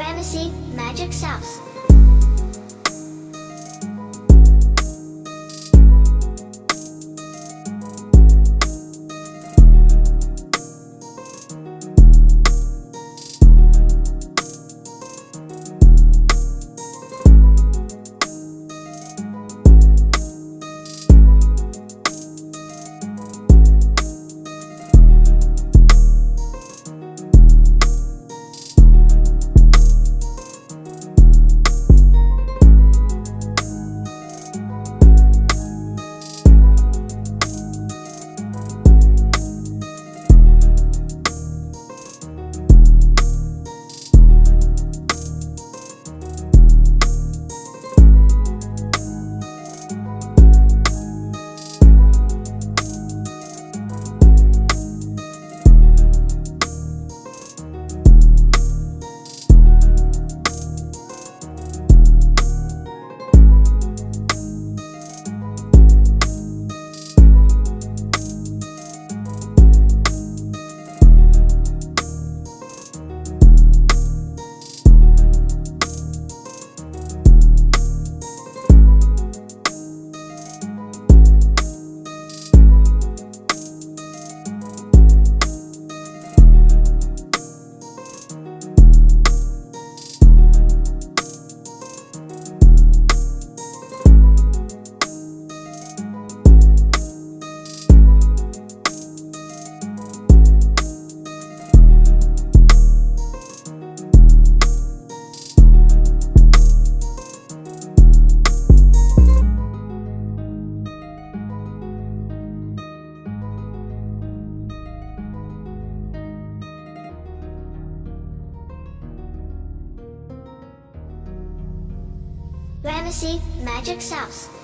Fantasy, magic sauce. Ramesses Magic Sauce.